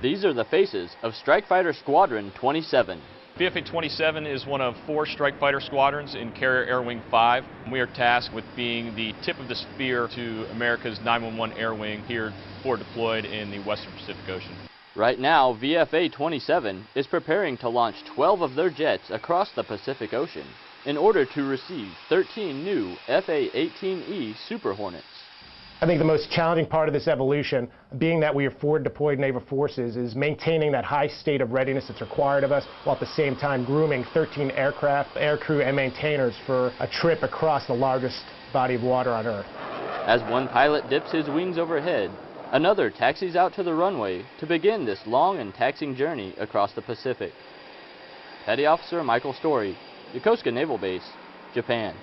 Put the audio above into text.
These are the faces of Strike Fighter Squadron 27. VFA-27 is one of four strike fighter squadrons in Carrier Air Wing 5. We are tasked with being the tip of the spear to America's 911 Air Wing here for deployed in the Western Pacific Ocean. Right now, VFA-27 is preparing to launch 12 of their jets across the Pacific Ocean in order to receive 13 new FA-18E Super Hornets. I think the most challenging part of this evolution, being that we are forward deployed naval forces, is maintaining that high state of readiness that's required of us, while at the same time grooming 13 aircraft, aircrew, and maintainers for a trip across the largest body of water on Earth. As one pilot dips his wings overhead, another taxis out to the runway to begin this long and taxing journey across the Pacific. Petty Officer Michael Story, Yokosuka Naval Base, Japan.